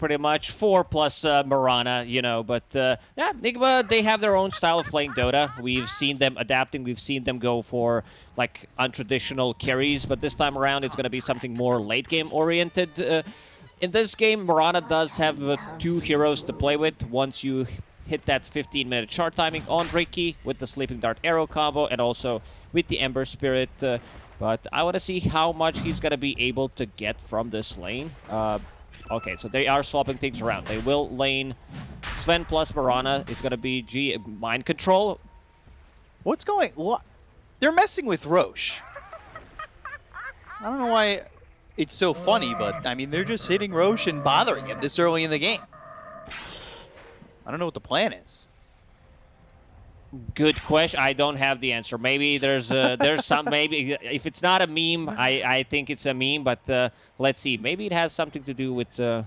pretty much. Four plus uh, Mirana, you know. But uh, yeah, Nigma, they have their own style of playing Dota. We've seen them adapting. We've seen them go for like untraditional carries. But this time around, it's going to be something more late game oriented. Uh, in this game, Mirana does have uh, two heroes to play with. Once you hit that 15 minute short timing on Riki with the Sleeping Dart Arrow combo and also with the Ember Spirit. Uh, but I want to see how much he's going to be able to get from this lane. Okay, so they are swapping things around. They will lane Sven plus Mirana. It's going to be G Mind Control. What's going... What? They're messing with Rosh. I don't know why it's so funny, but, I mean, they're just hitting Rosh and bothering him this early in the game. I don't know what the plan is. Good question. I don't have the answer. Maybe there's uh, there's some maybe if it's not a meme, I I think it's a meme. But uh, let's see. Maybe it has something to do with uh,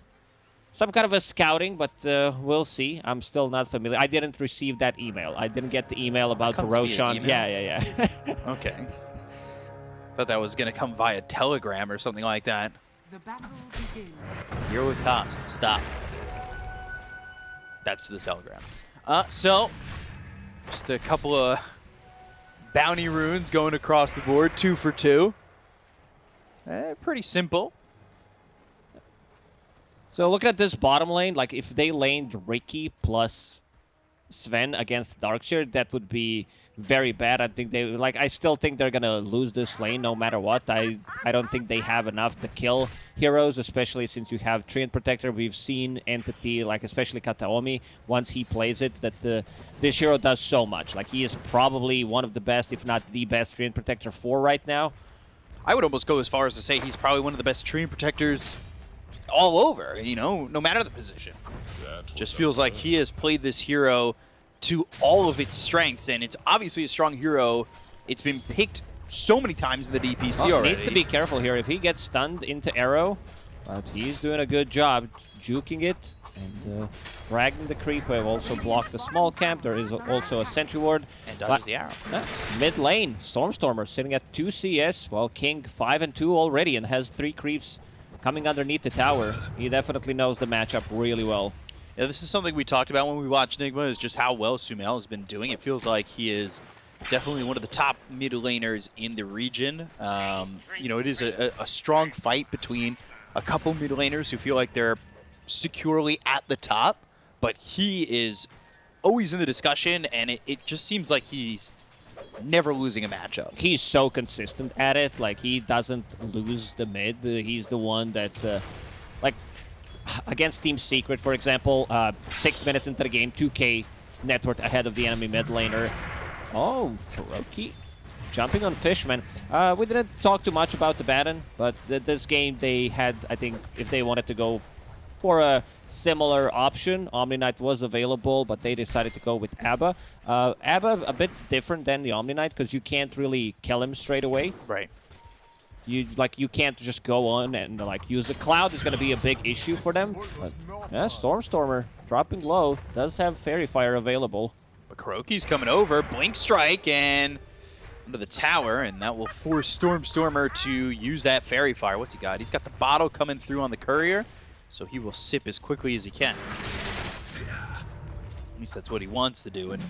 some kind of a scouting. But uh, we'll see. I'm still not familiar. I didn't receive that email. I didn't get the email about the Roshan. Yeah, yeah, yeah. okay. Thought that was gonna come via Telegram or something like that. The battle begins. Hero with cost. Stop. That's the telegram. Uh, so, just a couple of bounty runes going across the board, two for two. Eh, pretty simple. So look at this bottom lane. Like if they laned Riki plus Sven against Dark Seer, that would be very bad. I think they like. I still think they're gonna lose this lane no matter what. I I don't think they have enough to kill heroes, especially since you have Treant Protector. We've seen Entity, like especially Kataomi, once he plays it, that the this hero does so much. Like he is probably one of the best, if not the best, Treant Protector for right now. I would almost go as far as to say he's probably one of the best Treant Protectors all over. You know, no matter the position. Just feels like he has played this hero to all of its strengths, and it's obviously a strong hero. It's been picked so many times in the DPC oh, already. Needs to be careful here. If he gets stunned into arrow, but he's doing a good job juking it and uh, dragging the creep wave. Also blocked the small camp. There is also a sentry ward. And dodges the arrow. Uh, mid lane, Stormstormer sitting at 2 CS, while King 5 and 2 already and has 3 creeps coming underneath the tower. He definitely knows the matchup really well. Yeah, this is something we talked about when we watched Nigma, is just how well Sumail has been doing. It feels like he is definitely one of the top mid laners in the region. Um, you know, it is a, a, strong fight between a couple mid laners who feel like they're securely at the top, but he is always in the discussion, and it, it just seems like he's never losing a matchup. He's so consistent at it. Like, he doesn't lose the mid. He's the one that, uh, like, against Team Secret, for example, uh, six minutes into the game, 2k net worth ahead of the enemy mid laner. Oh, KuroKy jumping on Fishman. Uh, we didn't talk too much about the Abaddon, but th this game they had, I think, if they wanted to go for a similar option, Omniknight was available, but they decided to go with Abba. Uh, Abba a bit different than the Omniknight because you can't really kill him straight away. Right. You like you can't just go on and like use the cloud is going to be a big issue for them. But yeah, Stormstormer dropping low does have Faerie Fire available. But KuroKy's coming over, Blink Strike and under the tower, and that will force Stormstormer to use that Faerie Fire. What's he got? He's got the bottle coming through on the courier, so he will sip as quickly as he can. At least that's what he wants to do. And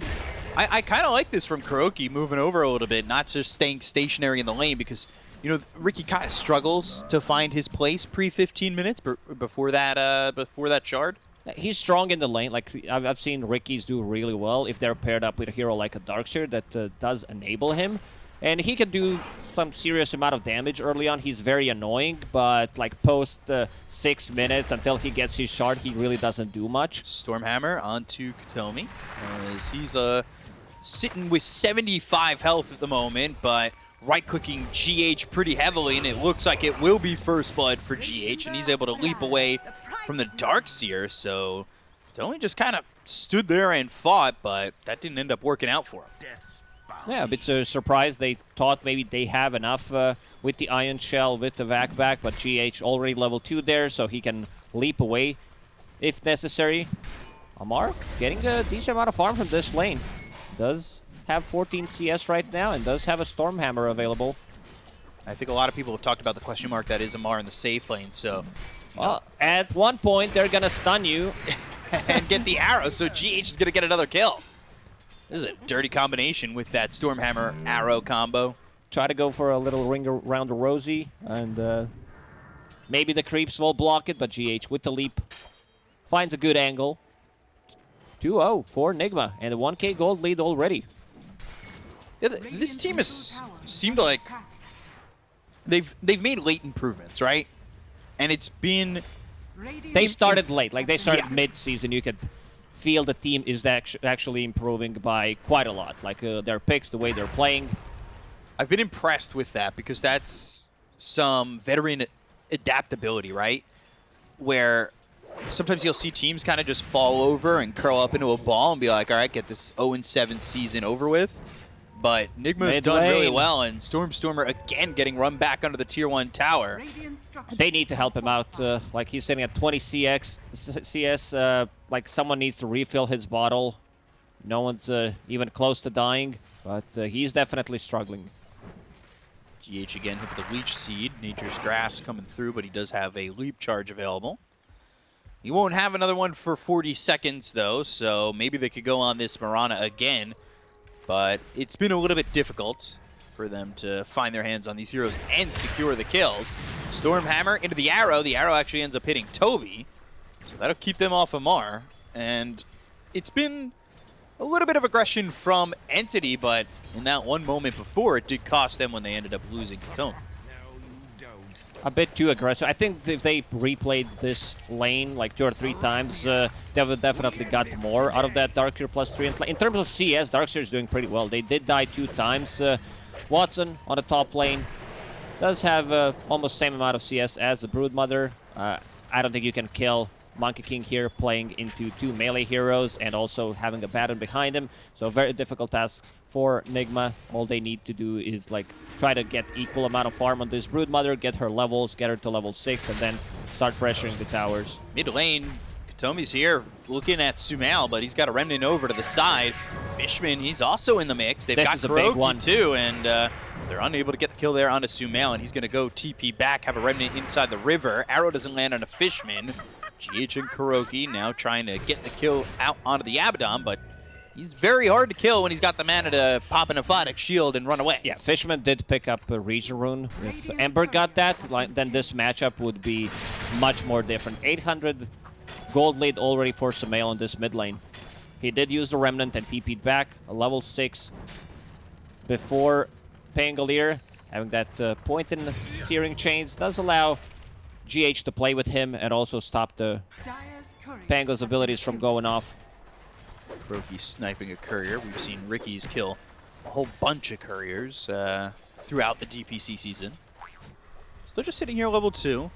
I, I kind of like this from KuroKy, moving over a little bit, not just staying stationary in the lane, because you know, Riki kind of struggles to find his place pre 15 minutes before that uh, before that shard. He's strong in the lane. Like I've, I've seen Rikis do really well if they're paired up with a hero like a Darkseer that uh, does enable him. And he can do some serious amount of damage early on. He's very annoying, but like post uh, six minutes until he gets his shard, he really doesn't do much. Stormhammer onto Kataomi as he's uh, sitting with 75 health at the moment, but right-clicking GH pretty heavily, and it looks like it will be First Blood for GH, and he's able to leap away from the Darkseer, so only just kind of stood there and fought, but that didn't end up working out for him. Yeah, a bit uh, surprised. They thought maybe they have enough uh, with the Ion Shell, with the Vac back, but GH already level 2 there, so he can leap away if necessary. Amar getting a decent amount of farm from this lane. Does have 14 CS right now and does have a Stormhammer available. I think a lot of people have talked about the question mark that is Amar in the safe lane, so Well, at one point, they're going to stun you. and get the arrow, so GH is going to get another kill. This is a dirty combination with that Stormhammer arrow combo. Try to go for a little ring around the Rosie, and uh, maybe the creeps will block it, but GH with the leap finds a good angle. 2-0 for Nigma, and a 1k gold lead already. Yeah, th this team has seemed like they've they've made late improvements, right? And it's been they started late, like they started Yeah. mid-season. You could feel the team is actu actually improving by quite a lot. Like uh, their picks, the way they're playing. I've been impressed with that because that's some veteran adaptability, right? Where sometimes you'll see teams kind of just fall over and curl up into a ball and be like, all right, get this 0-7 season over with. But Nigma's Mid done really well, and Stormstormer again getting run back under the tier 1 tower. They need to help him out. Uh, like he's sitting at 20 CX, CS. Uh, like someone needs to refill his bottle. No one's uh, even close to dying, but uh, he's definitely struggling. GH again hit with the Leech Seed. Nature's Grasp coming through, but he does have a Leap Charge available. He won't have another one for 40 seconds, though, so maybe they could go on this Mirana again. But it's been a little bit difficult for them to find their hands on these heroes and secure the kills. Stormhammer into the arrow. The arrow actually ends up hitting Toby, so that'll keep them off of Mar. And it's been a little bit of aggression from Entity, but in that one moment before, it did cost them when they ended up losing Kataomi. A bit too aggressive. I think if they replayed this lane like two or three times, uh, they would definitely got more out of that Darkseer plus three. In terms of CS, Darkseer is doing pretty well. They did die two times. Uh, Watson on the top lane does have uh, almost same amount of CS as the Broodmother. Uh, I don't think you can kill Monkey King here playing into two melee heroes and also having a baton behind him. So very difficult task for Nigma. All they need to do is like try to get equal amount of farm on this Broodmother, get her levels, get her to level 6, and then start pressuring the towers. Mid lane, Kataomi's here looking at Sumail, but he's got a remnant over to the side. Fishman, he's also in the mix. They've This got is a big one. too, and uh, they're unable to get the kill there onto Sumail, and he's going to go TP back, have a remnant inside the river. Arrow doesn't land on a Fishman. GH and KuroKy now trying to get the kill out onto the Abaddon, but he's very hard to kill when he's got the mana to pop an Aphotic shield and run away. Yeah, Fishman did pick up a Regen Rune. If Ember got that, like, then this matchup would be much more different. 800 gold lead already for Sumail in this mid lane. He did use the Remnant and TP'd back, a level 6 before Pangolier. Having that uh, point in the Searing Chains does allow GH to play with him and also stop the Pango's abilities from going off. KuroKy sniping a courier. We've seen Riki's kill a whole bunch of couriers uh, throughout the DPC season. So they're just sitting here level 2.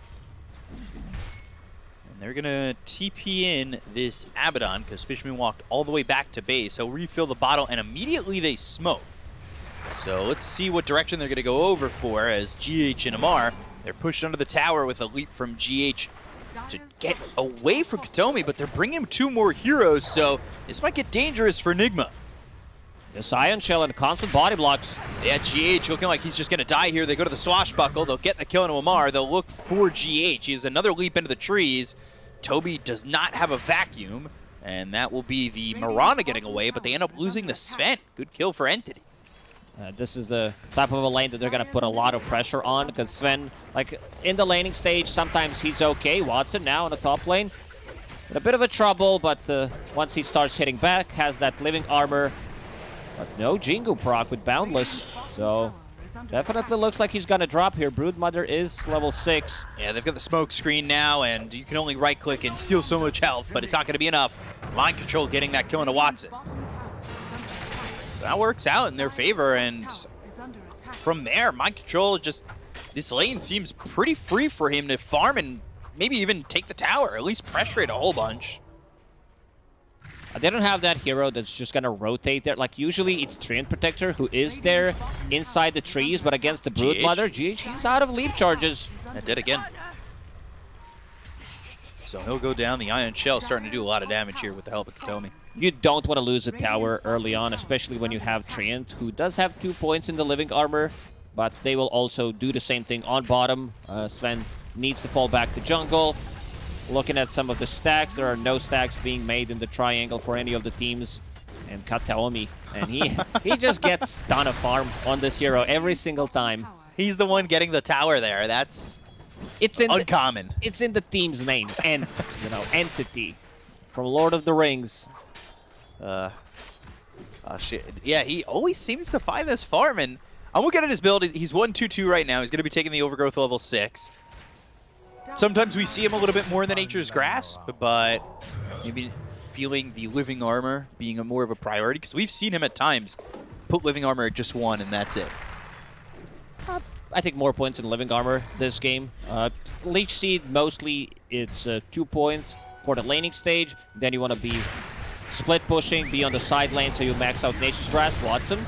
And they're going to TP in this Abaddon because Fishman walked all the way back to base. He'll refill the bottle and immediately they smoke. So let's see what direction they're going to go over for as GH and Amar. They're pushed under the tower with a leap from GH to get away from Kataomi, but they're bringing two more heroes, so this might get dangerous for Enigma. This Ion Shell and constant body blocks. Yeah, GH looking like he's just going to die here. They go to the Swashbuckle. They'll get the kill into Amar. They'll look for GH. He has another leap into the trees. Toby does not have a vacuum, and that will be the Mirana getting away, but they end up losing the Sven. Good kill for Entity. Uh, this is the type of a lane that they're going to put a lot of pressure on because Sven, like in the laning stage, sometimes he's okay. Watson now in the top lane. In a bit of a trouble, but uh, once he starts hitting back, has that living armor. But no Jingu proc with Boundless. So definitely looks like he's going to drop here. Broodmother is level 6. Yeah, they've got the smoke screen now, and you can only right-click and steal so much health, but it's not going to be enough. Mind Control getting that kill into Watson. That works out in their favor, and from there, Mind Control just... This lane seems pretty free for him to farm and maybe even take the tower, at least pressure it a whole bunch. They don't have that hero that's just gonna rotate there. Like usually it's Treant Protector who is there inside the trees, but against the Broodmother, GH, he's out of leap charges. That did again. So he'll go down. The Ion Shell starting to do a lot of damage here with the help of Kataomi. You don't want to lose a tower early on, especially when you have Treant, who does have two points in the living armor, but they will also do the same thing on bottom. Uh, Sven needs to fall back to jungle. Looking at some of the stacks, there are no stacks being made in the triangle for any of the teams. And Kataomi, and he he just gets done a farm on this hero every single time. He's the one getting the tower there. That's It's in the, uncommon. it's in the team's name, Ent, you know, entity from Lord of the Rings. Uh, oh shit. Yeah, he always seems to find this farm, and I'm looking at his build. He's 1-2-2 right now. He's going to be taking the Overgrowth level 6. Sometimes we see him a little bit more in the Nature's Grasp, but maybe feeling the Living Armor being a more of a priority, because we've seen him at times put Living Armor at just one, and that's it. I think more points in Living Armor this game. Uh, Leech Seed, mostly it's uh, two points for the laning stage. Then you want to be split pushing, be on the side lane so you max out Nature's Grasp. Watson.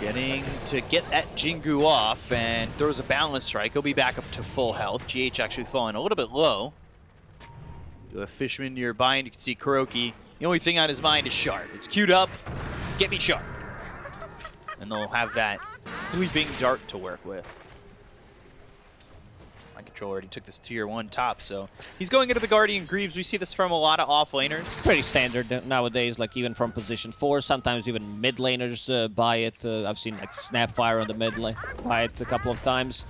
Getting to get that Jingu off and throws a balance strike. He'll be back up to full health. GH actually falling a little bit low. Do a Fishman nearby, and you can see KuroKy. The only thing on his mind is Sharp. It's queued up. Get me Sharp. And they'll have that sleeping dart to work with. Mind Control already took this tier 1 top, so he's going into the Guardian Greaves. We see this from a lot of off laners. Pretty standard nowadays, like even from position 4. Sometimes even mid laners uh, buy it. Uh, I've seen like Snapfire on the mid lane buy it a couple of times.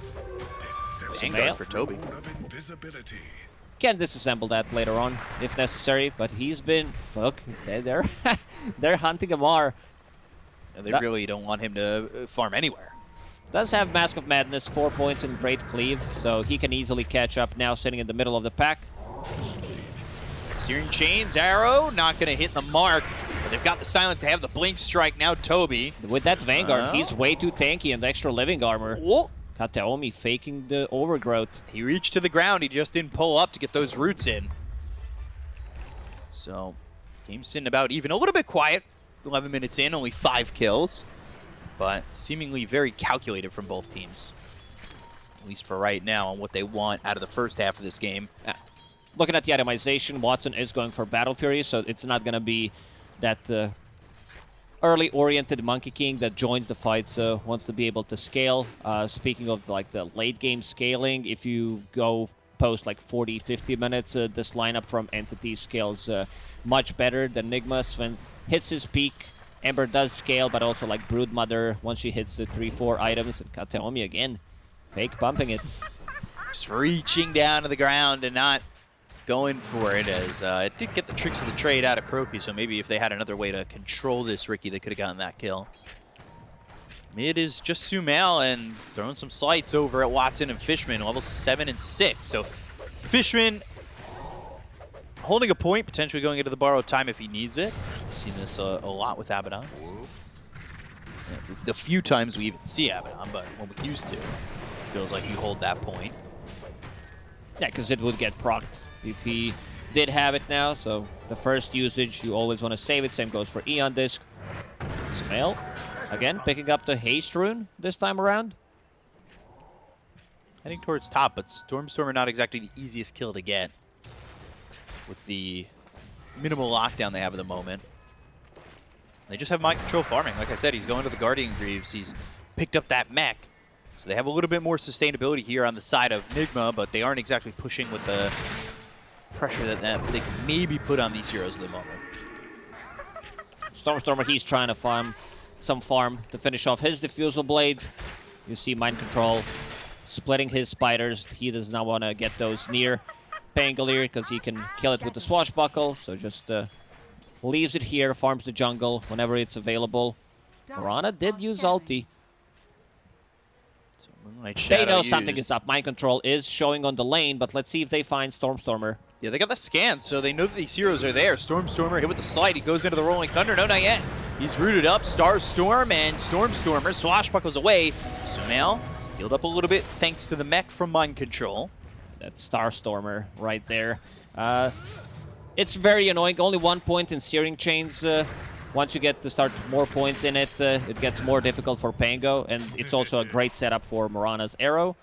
Vanguard for Toby. of invisibility. Can disassemble that later on if necessary, but he's been look they're they're, they're hunting Amar. And they That- really don't want him to uh, farm anywhere. Does have Mask of Madness, four points in Great Cleave, so he can easily catch up now sitting in the middle of the pack. Searing Chains, arrow, not going to hit the mark. But they've got the silence. They have the blink strike. Now Toby. With that Vanguard, Oh. he's way too tanky and extra living armor. Whoa. Kataomi faking the overgrowth. He reached to the ground. He just didn't pull up to get those roots in. So, game sitting about even. A little bit quiet. 11 minutes in, only five kills. But seemingly very calculated from both teams. At least for right now on what they want out of the first half of this game. Looking at the itemization, Watson is going for Battle Fury, so it's not going to be that uh, early-oriented Monkey King that joins the fight, so wants to be able to scale. Uh, speaking of like the late-game scaling, if you go post like 40, 50 minutes, uh, this lineup from Entity scales uh, much better than Nigma. Sven hits his peak. Ember does scale, but also like Broodmother, once she hits the 3-4 items, and Kataomi again, fake bumping it. just reaching down to the ground and not going for it as uh, it did get the tricks of the trade out of KuroKy, so maybe if they had another way to control this Riki, they could have gotten that kill. Mid is just Sumail and throwing some slights over at Watson and Fishman, level 7 and 6. So Fishman holding a point, potentially going into the borrowed time if he needs it. We've seen this uh, a lot with Abaddon. Yeah, The few times we even see Abaddon, but when we used to, feels like you hold that point. Yeah, because it would get procced if he did have it now. So the first usage, you always want to save it. Same goes for Aeon Disk. Sumail, again, picking up the Haste Rune this time around. Heading towards top, but Stormstormer not exactly the easiest kill to get with the minimal lockdown they have at the moment. They just have mind control farming. Like I said, he's going to the Guardian Greaves. He's picked up that mech. So they have a little bit more sustainability here on the side of Nigma, but they aren't exactly pushing with the pressure that, they can maybe put on these heroes at the moment. Stormstormer, he's trying to farm some farm to finish off his Diffusal Blade. You see Mind Control splitting his spiders. He does not want to get those near Pangolier because he can kill it with the Swashbuckle. So just uh, leaves it here, farms the jungle whenever it's available. Mirana did use ulti. So They know something is up. Mind Control is showing on the lane, but let's see if they find Stormstormer. Yeah, they got the scan, so they know that these heroes are there. Stormstormer hit with the slide. He goes into the Rolling Thunder. No, not yet. He's rooted up. Star Storm and Stormstormer. Swashbuckles away. Sumail healed up a little bit thanks to the mech from Mind Control. That's Starstormer right there. Uh, it's very annoying. Only one point in Searing Chains. Uh, once you get to start more points in it, uh, it gets more difficult for Pango, and it's also a great setup for Mirana's Arrow.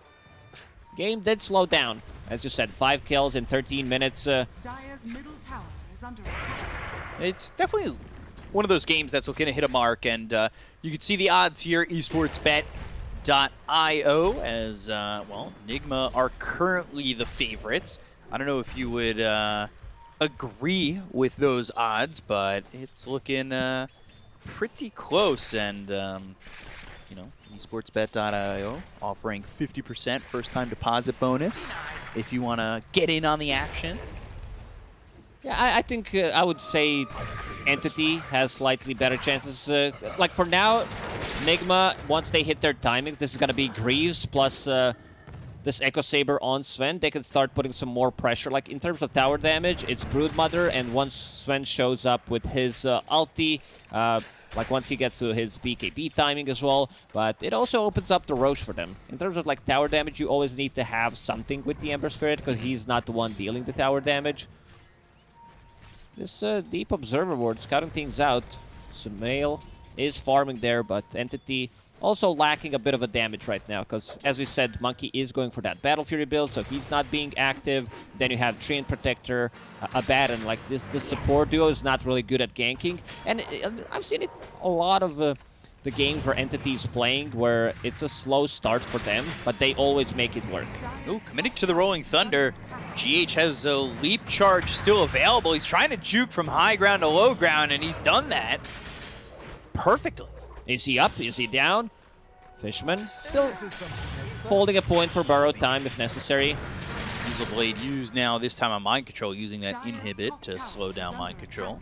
Game did slow down. As you said, five kills in 13 minutes. Uh, middle tower is under. It's definitely one of those games that's going to hit a mark, and uh, you can see the odds here. Esports bet sportsbet.io as, uh, well, Nigma are currently the favorites. I don't know if you would uh, agree with those odds, but it's looking uh, pretty close. And, um, you know, esportsbet.io offering 50% first time deposit bonus if you want to get in on the action. Yeah, I, I think uh, I would say Entity has slightly better chances. Uh, like for now, Nigma, once they hit their timings, this is going to be Greaves plus uh, this Echo Saber on Sven. They can start putting some more pressure. Like in terms of tower damage, it's Broodmother, and once Sven shows up with his uh, ulti, uh, like once he gets to his BKB timing as well, but it also opens up the Rosh for them. In terms of like tower damage, you always need to have something with the Ember Spirit because he's not the one dealing the tower damage. This uh, Deep Observer Ward scouting things out. Sumail is farming there, but Entity also lacking a bit of a damage right now, because as we said, Monkey is going for that Battle Fury build, so he's not being active. Then you have Treant Protector, uh, Abaddon. Like, this, this support duo is not really good at ganking. And uh, I've seen it a lot of uh, the games where Entity's playing, where it's a slow start for them, but they always make it work. Ooh, committing to the Rolling Thunder. GH has a leap charge still available. He's trying to juke from high ground to low ground, and he's done that perfectly. Is he up? Is he down? Fishman still holding a point for borrow time if necessary. Diffusal Blade used now, this time on Mind Control, using that inhibit to slow down Mind Control.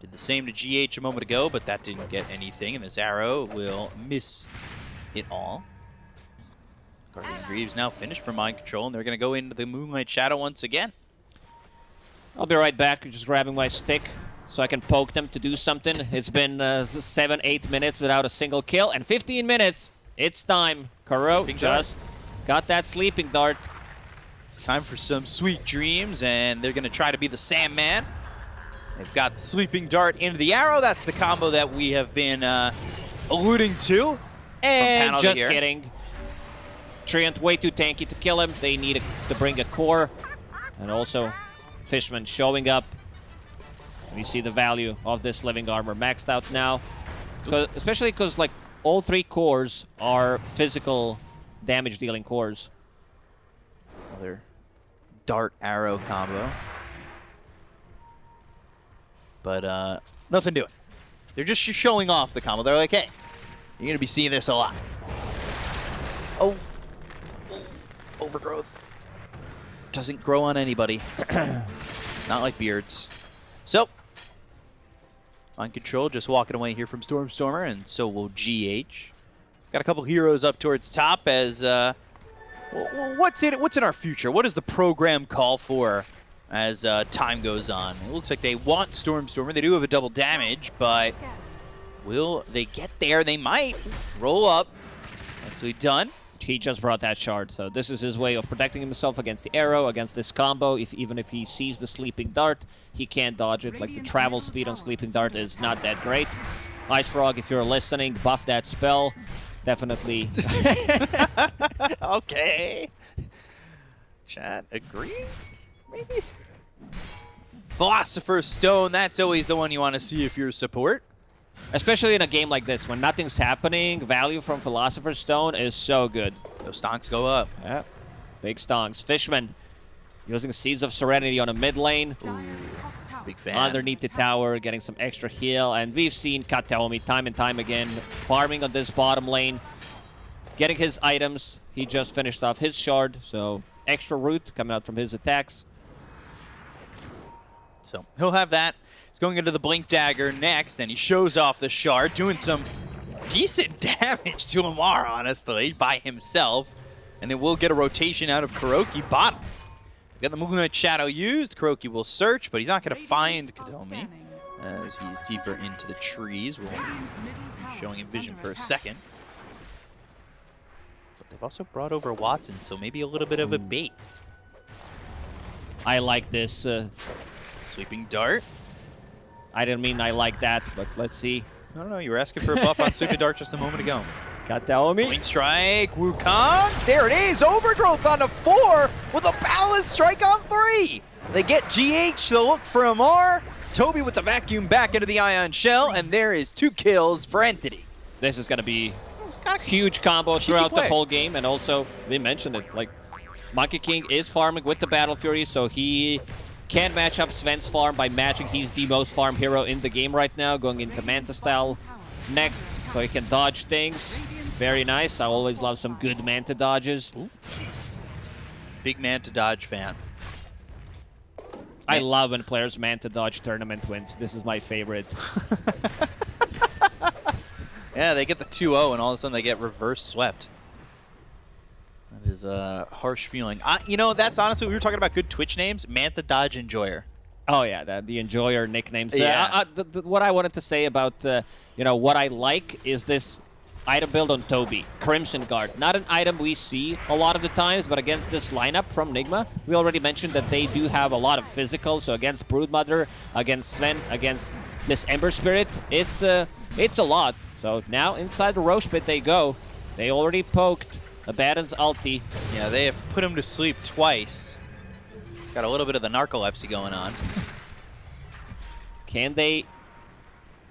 Did the same to GH a moment ago, but that didn't get anything, and this arrow will miss it all. Guardian Greaves now finished for Mind Control, and they're going to go into the Moonlight Shadow once again. I'll be right back, just grabbing my stick so I can poke them to do something. It's been uh, 7, 8 minutes without a single kill, and 15 minutes. It's time. Kuro Sleeping just got that sleeping dart. It's time for some sweet dreams, and they're going to try to be the Sandman. They've got the Sleeping Dart into the arrow. That's the combo that we have been uh, alluding to. And just here. kidding. Treant way too tanky to kill him. They need a, to bring a core. And also, Fishman showing up. We see the value of this living armor maxed out now. 'Cause- especially because like all three cores are physical damage dealing cores. Another dart arrow combo. But uh, nothing doing. They're just showing off the combo. They're like, hey, you're going to be seeing this a lot. Oh. Overgrowth. Doesn't grow on anybody. it's not like beards. So, on control, just walking away here from Stormstormer, and so will GH. Got a couple heroes up towards top as uh, Wh- wh- What's in What's in our future? What does the program call for as uh, time goes on? It looks like they want Stormstormer. They do have a double damage, but will they get there? They might. Roll up. Nicely done. He just brought that shard, so this is his way of protecting himself against the arrow, against this combo. If Even if he sees the Sleeping Dart, he can't dodge it. Like, the travel speed on Sleeping Dart is not that great. IceFrog, if you're listening, buff that spell. Definitely. okay. Chat, agree? Maybe? Philosopher's Stone, that's always the one you want to see if you're support. Especially in a game like this, when nothing's happening, value from Philosopher's Stone is so good. Those stonks go up. Yeah. Big stonks. Fishman using Seeds of Serenity on a mid lane. Tower Big fan. Underneath the tower, getting some extra heal. And we've seen Kataomi time and time again farming on this bottom lane. Getting his items. He just finished off his shard, so extra root coming out from his attacks. So he'll have that. He's going into the Blink Dagger next, and he shows off the shard, doing some decent damage to Amar, honestly, by himself. And it will get a rotation out of KuroKy bottom. Got the Moonlight Shadow used. KuroKy will search, but he's not going to find Kataomi as he's deeper into the trees. We'll showing him vision for a second. But they've also brought over Watson, so maybe a little bit of a bait. I like this. Uh, Sleeping Dart. I didn't mean I like that, but let's see. I don't know, you were asking for a buff on Super Dark just a moment ago. Kataomi. Blink strike, Wukongs, there it is, overgrowth on a four with a balanced strike on three. They get GH to look for Amar, Toby with the vacuum back into the ion shell, and there is two kills for Entity. This is going to be It's got a huge combo throughout the whole game, and also we mentioned it. Like Monkey King is farming with the Battle Fury, so he can match up Sven's farm by matching. He's the most farm hero in the game right now, going into Manta style next, so he can dodge things. Very nice. I always love some good Manta dodges. big man to dodge fan. I love when players Manta dodge tournament wins. This is my favorite. Yeah, they get the 2-0 and all of a sudden they get reverse swept. Is a harsh feeling. I, you know, that's honestly, we were talking about good Twitch names. Manta Dodge Enjoyer. Oh yeah, the, the enjoyer nicknames. Yeah. Uh, uh, the, the, what I wanted to say about uh, you know what I like is this item build on Toby, Crimson Guard. Not an item we see a lot of the times, but against this lineup from Nigma, we already mentioned that they do have a lot of physical. So against Broodmother, against Sven, against this Ember Spirit, it's uh, it's a lot. So now inside the Rosh pit they go. They already poked Abaddon's ulti. Yeah, they have put him to sleep twice. He's got a little bit of the narcolepsy going on. Can they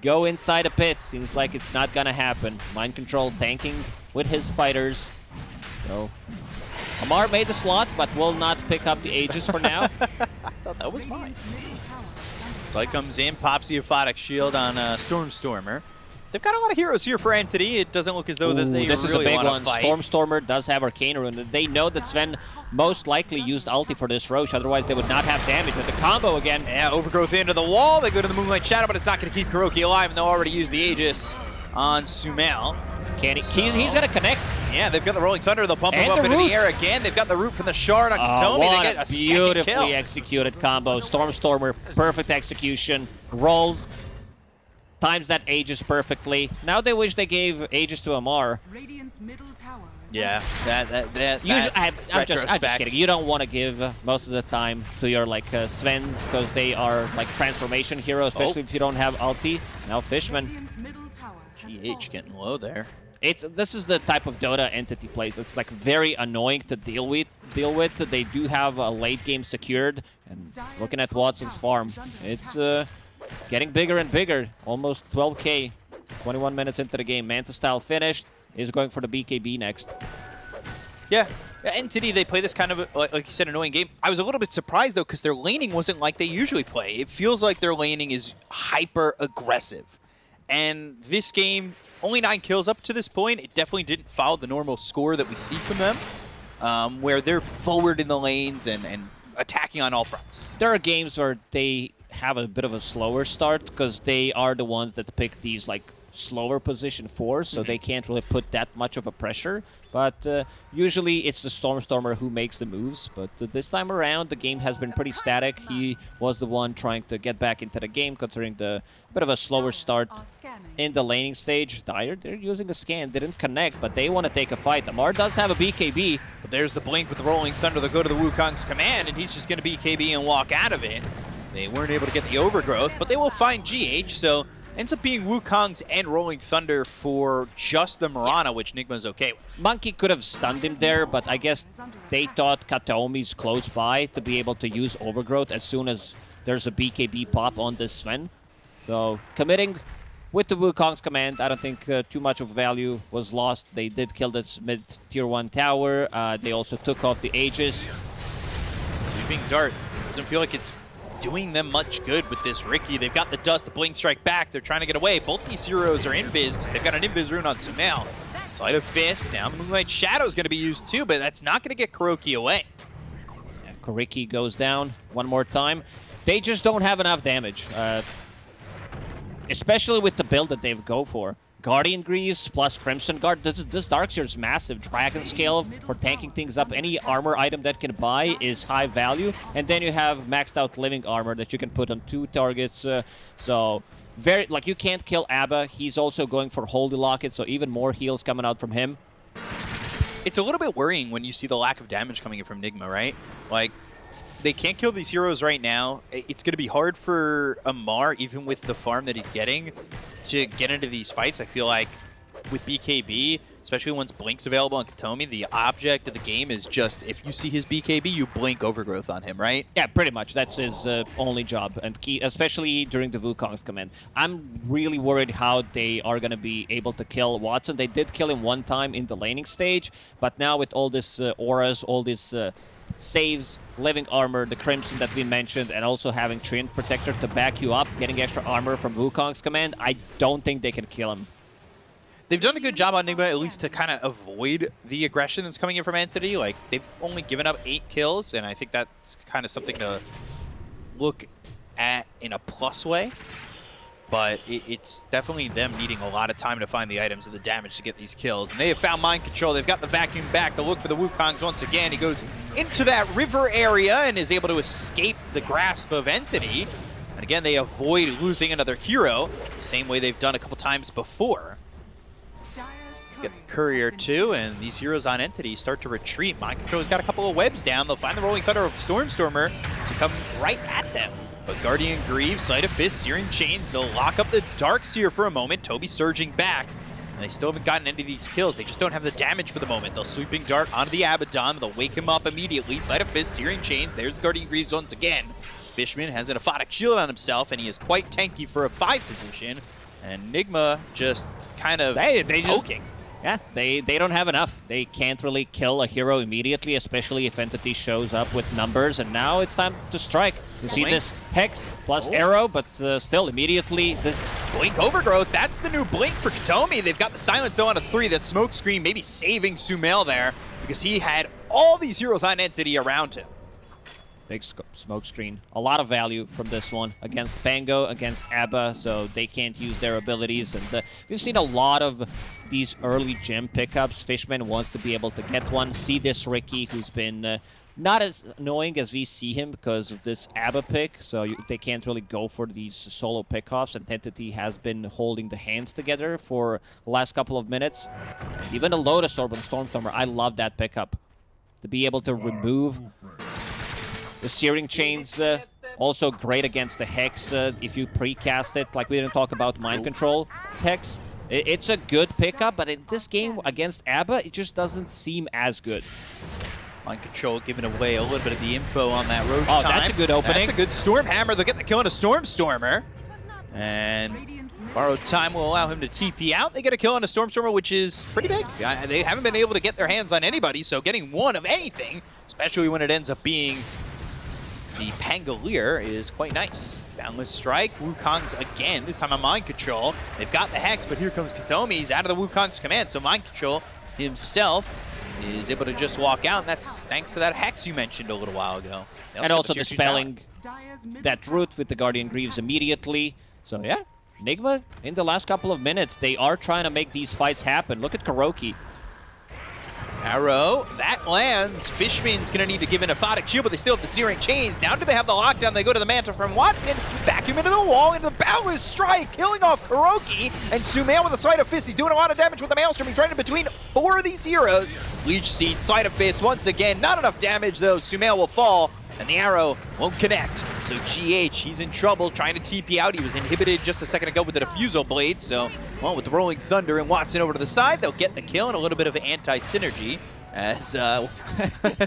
go inside a pit? Seems like it's not gonna happen. Mind control tanking with his spiders. So Amar made the slot, but will not pick up the Aegis for now. I thought that was mine. Slight comes in, pops the Aphotic Shield on uh, Stormstormer. They've got a lot of heroes here for Entity. It doesn't look as though that Ooh, they this is really a big one. Fight. Stormstormer does have Arcane Rune. They know that Sven most likely used ulti for this Rosh, otherwise they would not have damage. With the combo again, Yeah, Overgrowth into the wall. They go to the Moonlight Shadow, but it's not going to keep KuroKy alive, and they'll already use the Aegis on Sumail. can he, he's, he's gonna connect. Yeah, they've got the Rolling Thunder. They'll pump him up the into root. the air again. They've got the root from the Shard on Oh, Kataomi. what they get a beautifully executed combo. Stormstormer, perfect execution. Rolls. Times that Aegis perfectly. Now they wish they gave Aegis to Amar. Radiant's middle tower is Yeah, that that that. Usually, that I, I'm, just, I'm just kidding. You don't want to give uh, most of the time to your like uh, Svens because they are like transformation hero, especially Oh. if you don't have ulti. Now Fishman, Radiant's middle tower has GH getting low there. it's this is the type of Dota entity plays. It's like very annoying to deal with. Deal with. They do have a late game secured, and looking at Watson's farm, it's uh, getting bigger and bigger. Almost 12k. 21 minutes into the game. Manta style finished. Is going for the BKB next. Yeah. Entity, they play this kind of, like, like you said, annoying game. I was a little bit surprised, though, because their laning wasn't like they usually play. It feels like their laning is hyper aggressive. And this game, only nine kills up to this point. It definitely didn't follow the normal score that we see from them, um, where they're forward in the lanes and, and attacking on all fronts. there are games where they have a bit of a slower start because they are the ones that pick these like slower position fours, so they can't really put that much of a pressure. But uh, usually it's the Stormstormer who makes the moves. But uh, this time around, the game has been pretty static. He was the one trying to get back into the game, considering the bit of a slower start in the laning stage. Dire, they're using the scan, they didn't connect, but they want to take a fight. Amar does have a BKB. But there's the blink with the Rolling Thunder. They'll go to the Wukong's command, and he's just going to BKB and walk out of it. They weren't able to get the overgrowth, but they will find GH, so ends up being Wukong's and Rolling Thunder for just the Mirana, which Nigma's okay with. Monkey could have stunned him there, but I guess they thought Kataomi's close by to be able to use Overgrowth as soon as there's a BKB pop on this Sven. So committing with the Wukong's command, I don't think uh, too much of value was lost. They did kill this mid tier 1 tower. Uh, they also took off the Aegis. Sleeping Dart doesn't feel like it's doing them much good with this Riki. They've got the dust, the blink strike back. They're trying to get away. Both these heroes are invis because they've got an invis rune on Sumail. Sleight of Fist. Now Moonlight Shadow is going to be used too, but that's not going to get KuroKy away. Yeah, KuroKy goes down one more time. They just don't have enough damage. Uh, especially with the build that they've go for. Guardian Greaves plus Crimson Guard. This, this Darkseer is massive. Dragon Scale for tanking things up. Any armor item that can buy is high value. And then you have maxed out Living Armor that you can put on two targets. Uh, so, very like you can't kill Abba. He's also going for Holy Locket, so even more heals coming out from him. It's a little bit worrying when you see the lack of damage coming in from Nigma, right? Like, they can't kill these heroes right now. It's going to be hard for Amar, even with the farm that he's getting, to get into these fights. I feel like with BKB, especially once Blink's available on Kataomi, the object of the game is just if you see his BKB, you blink overgrowth on him, right? Yeah, pretty much. That's his uh, only job, and key, especially during the Wukong's command. I'm really worried how they are going to be able to kill Watson. They did kill him one time in the laning stage, but now with all this uh, auras, all this uh, saves, living armor, the Crimson that we mentioned, and also having Treant Protector to back you up, getting extra armor from Wukong's command, I don't think they can kill him. They've done a good job on Nigma, at least to kind of avoid the aggression that's coming in from Entity. Like, they've only given up eight kills, and I think that's kind of something to look at in a plus way. But it, it's definitely them needing a lot of time to find the items and the damage to get these kills. And they have found Mind Control. They've got the vacuum back to look for the Wukongs once again. He goes into that river area and is able to escape the grasp of Entity. And again, they avoid losing another hero, the same way they've done a couple times before. Get the courier too, and these heroes on Entity start to retreat. Mind Control's got a couple of webs down. They'll find the Rolling Thunder of Stormstormer to come right at them. But Guardian Greaves, Sleight of Fist, Searing Chains, they'll lock up the Dark Seer for a moment. Toby surging back. And they still haven't gotten any of these kills. They just don't have the damage for the moment. They'll Sleeping Dart onto the Abaddon. They'll wake him up immediately. Sleight of Fist, Searing Chains. There's Guardian Greaves once again. Fishman has an Aphotic Shield on himself, and he is quite tanky for a 5 position. And Nigma just kind of They, they just, poking. Yeah, they, they don't have enough. They can't really kill a hero immediately, especially if Entity shows up with numbers. And now it's time to strike. You see Blink. this Hex plus Oh. Arrow, but uh, still immediately this Blink Overgrowth, that's the new Blink for Kataomi. They've got the Silence Zone on a 3, that Smoke Screen maybe saving Sumail there because he had all these heroes on Entity around him. big smoke screen. A lot of value from this one against Pango, against Abba, so they can't use their abilities. And uh, we've seen a lot of these early gem pickups. Fishman wants to be able to get one. See this Riki, who's been uh, not as annoying as we see him because of this Abba pick, so you, they can't really go for these solo pickoffs. And Entity has been holding the hands together for the last couple of minutes. Even a Lotus Orb on Stormstormer, I love that pickup. To be able to remove the Searing Chains uh, also great against the Hex uh, if you precast it. Like we didn't talk about Mind Control Hex. It's a good pickup, but in this game against ABBA, it just doesn't seem as good. Mind Control giving away a little bit of the info on that road Oh, time. that's a good opening. That's a good Storm Hammer. They'll get the kill on a was not And Borrowed time will allow him to TP out. They get a kill on a Stormstormer, which is pretty big. They haven't been able to get their hands on anybody, so getting one of anything, especially when it ends up being the Pangolier, is quite nice. Boundless Strike, Wukong's again, this time on Mind Control. They've got the Hex, but here comes Kataomi. He's out of the Wukong's command, so Mind Control himself is able to just walk out, and that's thanks to that Hex you mentioned a little while ago. They And also the tier dispelling that tower root with the Guardian been Greaves immediately. So yeah, Enigma in the last couple of minutes, they are trying to make these fights happen. Look at KuroKy. Arrow, that lands. Fishman's going to need to give an Aphotic Shield, but they still have the Searing Chains. Now do they have the lockdown? They go to the Mantle from Watson, vacuum into the wall, into the Boundless Strike, killing off KuroKy. And Sumail with a Sleight of Fist. He's doing a lot of damage with the Maelstrom. He's right in between four of these heroes. Leech Seed, Sleight of Fist once again. Not enough damage, though. Sumail will fall, and the arrow won't connect. So GH, he's in trouble trying to TP out. He was inhibited just a second ago with the Diffusal Blade. So, well, with the Rolling Thunder and Watson over to the side, they'll get the kill and a little bit of anti-synergy as uh,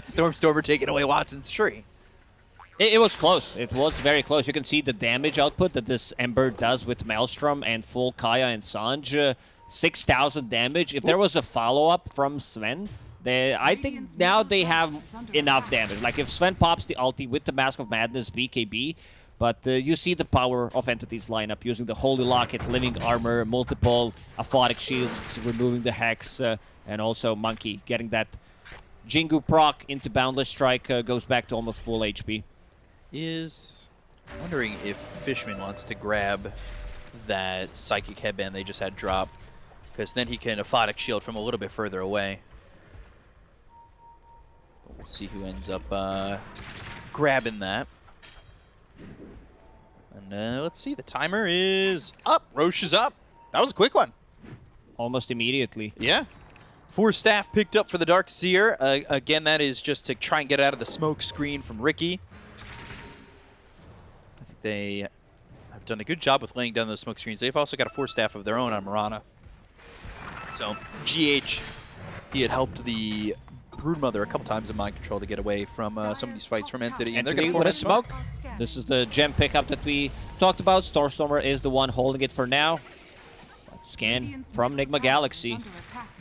Stormstormer taking away Watson's tree. It, it was close. It was very close. You can see the damage output that this Ember does with Maelstrom and full Kaya and Sange. Uh, 6,000 damage. If there was a follow-up from Sven, they, I think now they have enough damage. Like if Sven pops the ulti with the Mask of Madness BKB, but uh, you see the power of Entity's lineup using the Holy Locket, Living Armor, multiple Aphotic Shields, removing the Hex, uh, and also Monkey getting that Jingu proc into Boundless Strike uh, goes back to almost full HP. Is wondering if Fishman wants to grab that Psychic Headband they just had drop, because then he can Aphotic Shield from a little bit further away. We'll see who ends up uh, grabbing that. And uh, let's see, the timer is up. Rosh is up. That was a quick one. Almost immediately. Yeah. Force Staff picked up for the Dark Seer. Uh, again, that is just to try and get out of the smoke screen from Riki. I think they have done a good job with laying down those smoke screens. They've also got a Force Staff of their own on Mirana. So GH, he had helped the Broodmother a couple times in mind control to get away from uh, some of these fights from Entity. And they're Entity going to a smoke. This is the gem pickup that we talked about. Starstormer is the one holding it for now. But scan from Nigma Galaxy.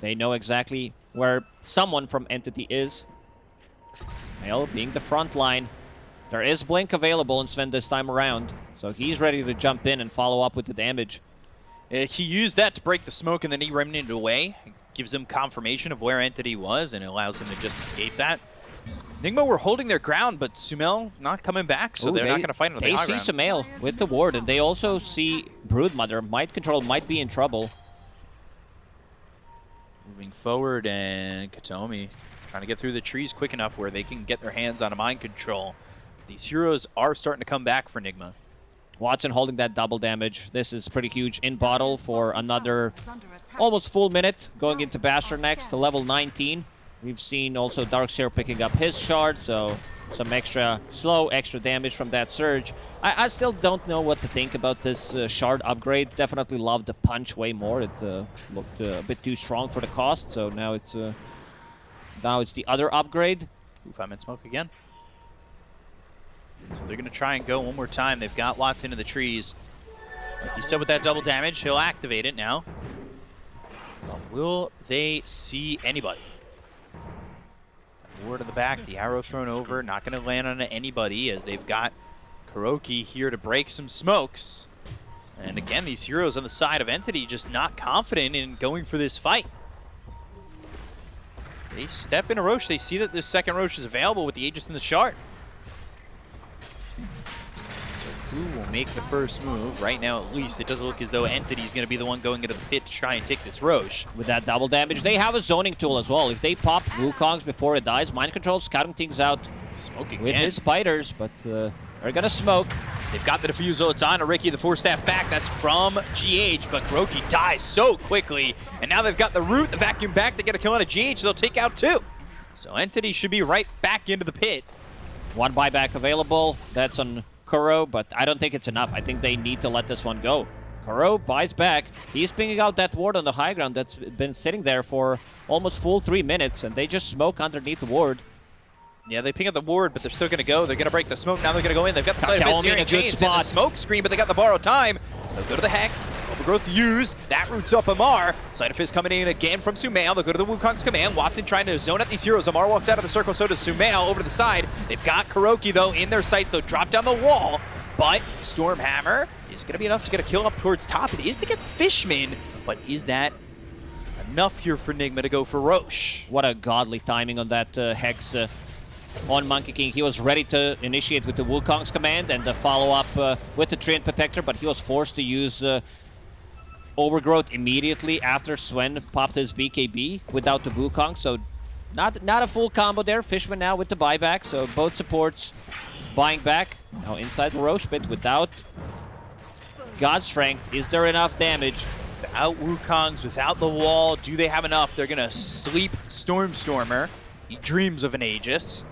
They know exactly where someone from Entity is. Sumail being the front line. There is Blink available in Sven this time around. So he's ready to jump in and follow up with the damage. Uh, he used that to break the smoke and then he remnanted away. Gives him confirmation of where Entity was and it allows him to just escape that. Nigma were holding their ground, but Sumail not coming back, so Ooh, they're they- not going to fight on the They see. Sumail with the ward, and they also see Broodmother. Mind Control might be in trouble. Moving forward, and Kataomi trying to get through the trees quick enough where they can get their hands on a mind control. These heroes are starting to come back for Nigma. Watson holding that double damage. This is pretty huge in bottle for another almost full minute. Going into Bastion next to level 19. We've seen also Dark Seer picking up his shard, so some extra slow, extra damage from that surge. I, I still don't know what to think about this uh, shard upgrade. Definitely love the punch way more. It uh, looked uh, a bit too strong for the cost, so now it's uh, now it's the other upgrade. Ooh, five minute smoke again. So they're going to try and go one more time. They've got Watts into the trees. Like you said, with that double damage, he'll activate it now. Will they see anybody? Ward in the back, the arrow thrown over, not going to land on anybody as they've got KuroKy here to break some smokes. And again, these heroes on the side of Entity just not confident in going for this fight. They step in a Rosh. They see that this second Rosh is available with the Aegis and the Shard. Who will make the first move? Right now, at least, it doesn't look as though Entity's going to be the one going into the pit to try and take this Rosh. with that double damage. They have a zoning tool as well. If they pop Wukongs before it dies, Mind Control scouting things out Smoking with again. his spiders, but uh, they're gonna smoke. They've got the Diffusal. It's on to Riki, the Force Staff back. That's from GH, but KuroKy dies so quickly. And now they've got the root, the vacuum back. They get a kill on a GH. They'll take out two. So Entity should be right back into the pit. One buyback available. That's on Kuro, but I don't think it's enough. I think they need to let this one go. Kuro buys back. He's pinging out that ward on the high ground that's been sitting there for almost full three minutes, and they just smoke underneath the ward. Yeah, they ping up the ward, but they're still going to go. They're going to break the smoke. Now they're going to go in. They've got the side of in a good in the spot. smoke screen, but they got the borrowed time. They'll go to the Hex. Overgrowth used. That roots up Amar. Sleight of Fist coming in again from Sumail. They'll go to the Wukong's command. Watson trying to zone out these heroes. Amar walks out of the circle, so does Sumail over to the side. They've got KuroKy, though, in their sights. They'll drop down the wall, but Stormhammer is going to be enough to get a kill up towards top. It is to get Fishman, but is that enough here for Nigma to go for Rosh? What a godly timing on that uh, Hex uh, on Monkey King. He was ready to initiate with the Wukong's command and the follow-up uh, with the Treant Protector, but he was forced to use uh, Overgrowth immediately after Sven popped his BKB without the Wukong, so not not a full combo there. Fishman now with the buyback, so both supports buying back. Now inside the Rosh pit without God Strength. Is there enough damage? Without Wukongs, without the wall, do they have enough? They're gonna sleep Stormstormer. He dreams of an Aegis.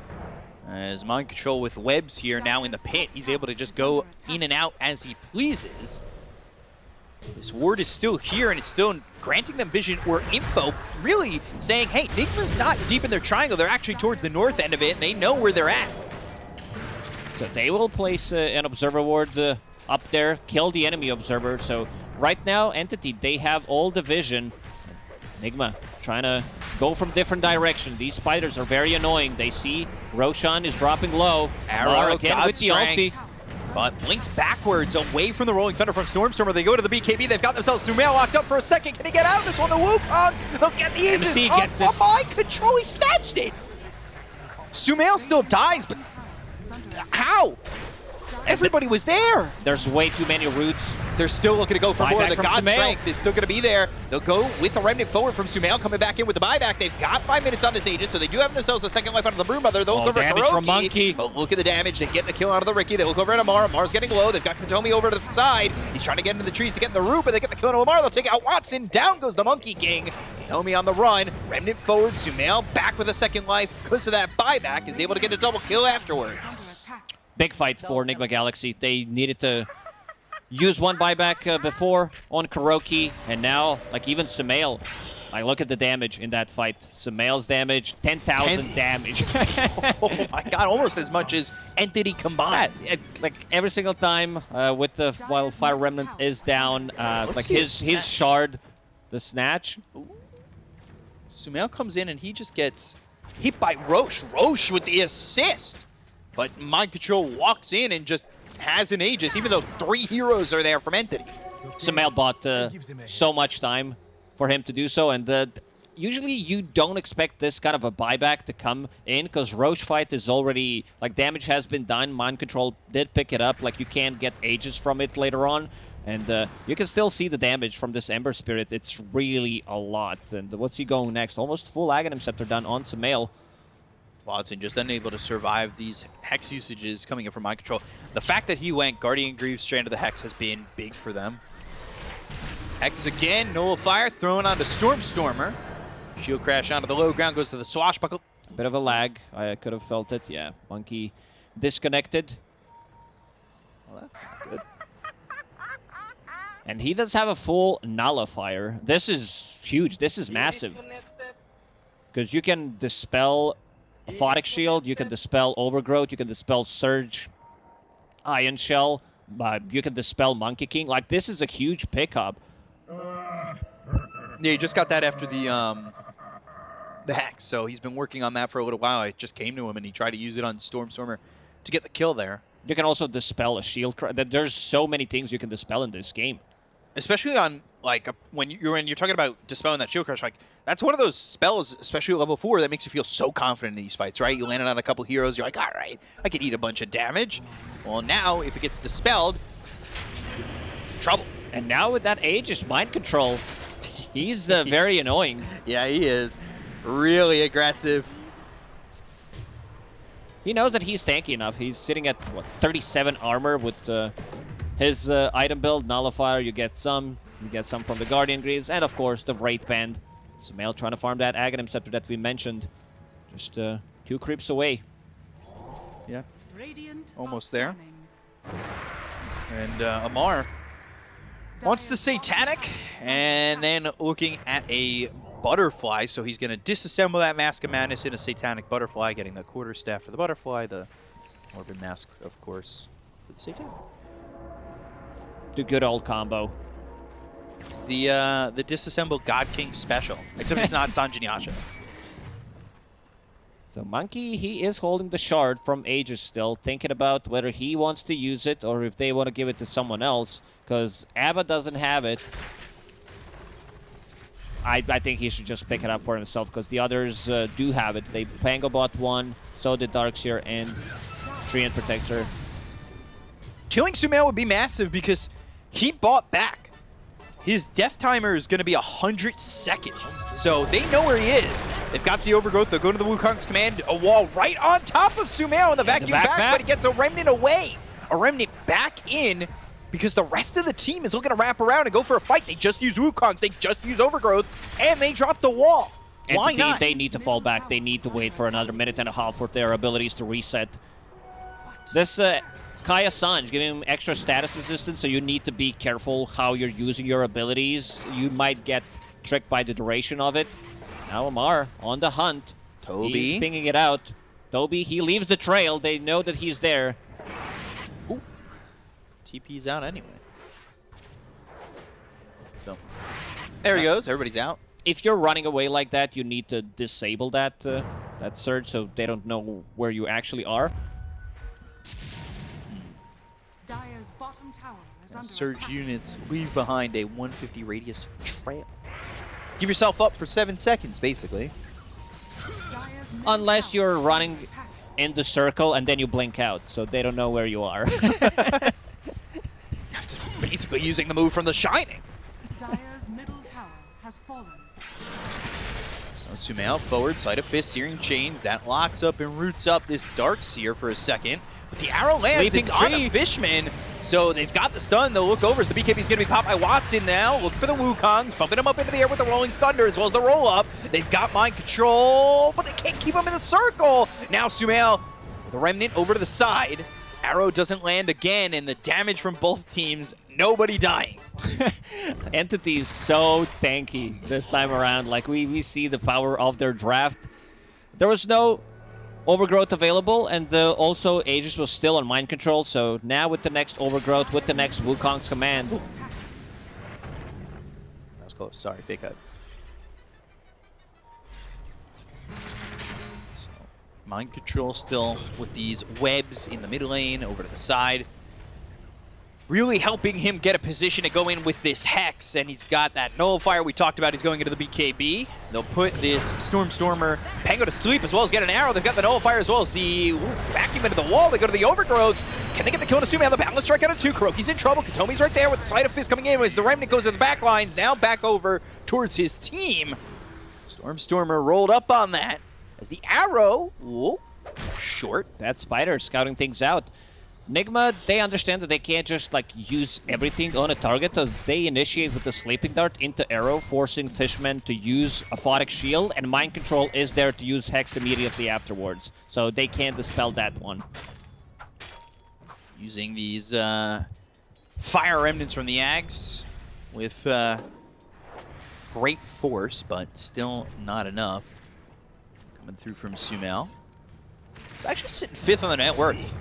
As Mind Control with webs here now in the pit, he's able to just go in and out as he pleases. This ward is still here and it's still granting them vision or info, really saying, hey, Nigma's not deep in their triangle. They're actually towards the north end of it and they know where they're at. So they will place uh, an observer ward uh, up there, kill the enemy observer. So right now, Entity, they have all the vision. Nigma trying to go from different direction. These spiders are very annoying. They see Roshan is dropping low. Arrow, again God with the strength. ulti. But blinks backwards away from the Rolling Thunder from Stormstormer. They go to the BKB. They've got themselves Sumail locked up for a second. Can he get out of this one? The Wukongs. They'll get the Aegis MC up gets oh it. on mind control. He snatched it. Sumail still dies, but how? Everybody was there. There's way too many roots. They're still looking to go for more. The God Sumail. Strength is still going to be there. They'll go with the Remnant forward from Sumail coming back in with the buyback. They've got five minutes on this Aegis, so they do have themselves a second life out of the Broodmother. They'll Oh, go for damage from Monkey. But look at the damage. They get the kill out of the Riki. They look over at Amar. Amar's getting low. They've got Kataomi over to the side. He's trying to get into the trees to get in the root, but they get the kill on Amar. They'll take out Watson. Down goes the Monkey King. Kataomi on the run. Remnant forward. Sumail back with a second life because of that buyback. Is able to get a double kill afterwards. Big fight for Nigma Galaxy. They needed to use one buyback uh, before on KuroKy, and now, like even Sumail, Like, look at the damage in that fight. Sumail's damage, 10,000 Ten- damage. oh my god, almost as much as Entity combined. Yeah, like every single time uh, with the while Fire Remnant is down, uh, like his his shard, the snatch. Sumail comes in and he just gets hit by Rosh. Rosh with the assist. But Mind Control walks in and just has an Aegis, even though three heroes are there from Entity. Sumail bought uh, so much time for him to do so, and uh, usually you don't expect this kind of a buyback to come in because Rosh fight is already like damage has been done. Mind Control did pick it up. Like you can't get ages from it later on. And uh, you can still see the damage from this Ember Spirit. It's really a lot. And what's he going next? Almost full Aghanim Scepter done on Sumail. Watson just unable to survive these Hex usages coming in from Mind Control. The fact that he went Guardian Greaves straight into the Hex has been big for them. Hex again, Nullifier thrown onto Stormstormer. Shield crash onto the low ground, goes to the Swashbuckle. A bit of a lag. I could have felt it. Yeah, Monkey disconnected. Well, that's not good. And he does have a full nullifier. This is huge. This is massive. Because you can dispel Aphotic Shield, you can dispel Overgrowth, you can dispel Surge, Ion Shell, uh, you can dispel Monkey King. Like, this is a huge pickup. Yeah, he just got that after the um, the Hex, so he's been working on that for a little while. It just came to him, and he tried to use it on Stormstormer to get the kill there. You can also dispel a Shield. There's so many things you can dispel in this game. Especially on like a, when you're when you're talking about dispelling that shield crush like that's one of those spells especially at level four that makes you feel so confident in these fights right? You landed on a couple heroes you're like all right i can eat a bunch of damage. Well now if it gets dispelled trouble. And now with that Aegis Mind Control, he's uh, very annoying. yeah he is. Really aggressive. He knows that he's tanky enough. He's sitting at what 37 armor with uh, his uh, item build nullifier. You get some, you get some from the Guardian Greaves, and of course the Wraith Band. Sumail trying to farm that Aghanim Scepter that we mentioned, just uh, two creeps away. yeah Radiant Almost there. and uh, amar wants the Dire's bottom satanic and then looking at a butterfly so he's going to disassemble that mask of madness in a satanic butterfly getting the quarter staff for the butterfly the morbid mask of course for the satanic The good old combo. it's the uh, the disassembled god king special except it's not sanjin yasha So Monkey, he is holding the shard from Aegis still, thinking about whether he wants to use it or if they want to give it to someone else, because Abba doesn't have it. I, I think he should just pick it up for himself, because the others uh, do have it. They Pango bought one, so did Dark Seer and Treant Protector. killing sumail would be massive because he bought back his death timer is going to be 100 seconds. So they know where he is. They've got the overgrowth. They'll go to the Wukong's command. A wall right on top of Sumail in the vacuum back back, back. but he gets a remnant away. A remnant back in because the rest of the team is looking to wrap around and go for a fight. They just use Wukongs. They just use overgrowth. And they drop the wall. Why Entity, not? they need to fall back. They need to wait for another minute and a half for their abilities to reset. This uh, Kaya Sange giving him extra status resistance, so you need to be careful how you're using your abilities. You might get tricked by the duration of it. Now Amar on the hunt. Toby. He's pinging it out. Toby, he leaves the trail. They know that he's there. TP's out anyway. So there he goes. Everybody's out. If you're running away like that, you need to disable that uh, that surge so they don't know where you actually are. Surge attack. units leave behind a 150 radius trail. Give yourself up for seven seconds, basically. Unless you're running in the circle and then you blink out, so they don't know where you are. basically using the move from The Shining. Dire's middle tower has fallen. So Sumail forward, Sleight of Fist, searing chains. That locks up and roots up this Dark Seer for a second. But the arrow lands, Sleeping it's on the Fishman. So they've got the stun. They'll look over. The BKB's going to be popped by Watson now. Look for the Wukongs, bumping him up into the air with the Rolling Thunder as well as the roll up. They've got mind control, but they can't keep him in the circle. Now Sumail with a remnant over to the side. Arrow doesn't land again, and the damage from both teams, nobody dying. Entity is so tanky this time around. Like, we, we see the power of their draft. There was no overgrowth available, and uh, also Aegis was still on mind control, so now with the next overgrowth, with the next Wukong's command, That was close. Sorry, fake out. So, mind control still with these webs in the mid lane over to the side. Really helping him get a position to go in with this Hex, and he's got that Nullifier we talked about. He's going into the BKB. They'll put this Storm Stormer Pango to sleep as well as get an arrow. They've got the Nullifier as well as the ooh, vacuum into the wall. They go to the Overgrowth. Can they get the kill on Asumi on the Boundless Strike out of two? KuroKy's in trouble. Kataomi's right there with the Sleight of Fist coming in as the Remnant goes to the back lines. Now back over towards his team. Storm Stormer rolled up on that as the arrow, ooh, short. that Spider scouting things out. Nigma, they understand that they can't just like use everything on a target, so they initiate with the Sleeping Dart into Arrow, forcing Fishman to use Aphotic Shield, and Mind Control is there to use Hex immediately afterwards. So they can't dispel that one. using these uh, fire remnants from the Ags with uh, great force, but still not enough. Coming through from Sumail. Actually sitting fifth on the net worth.